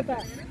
आता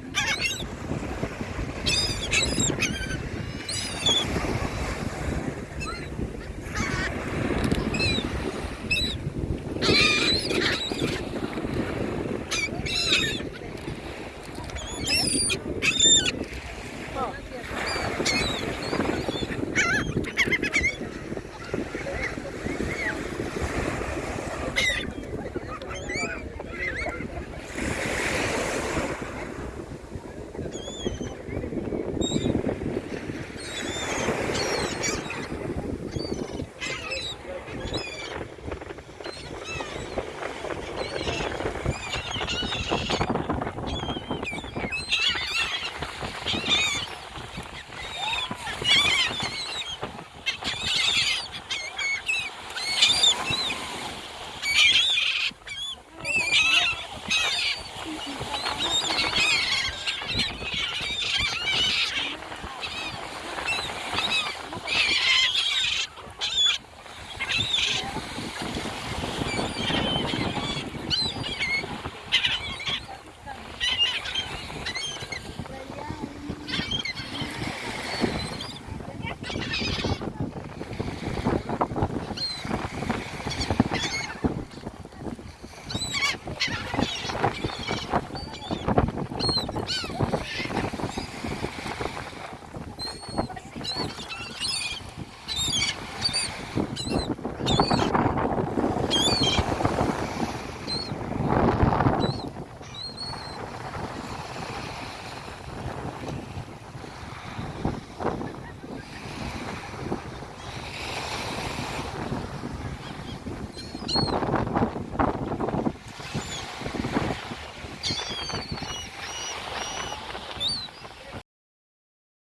you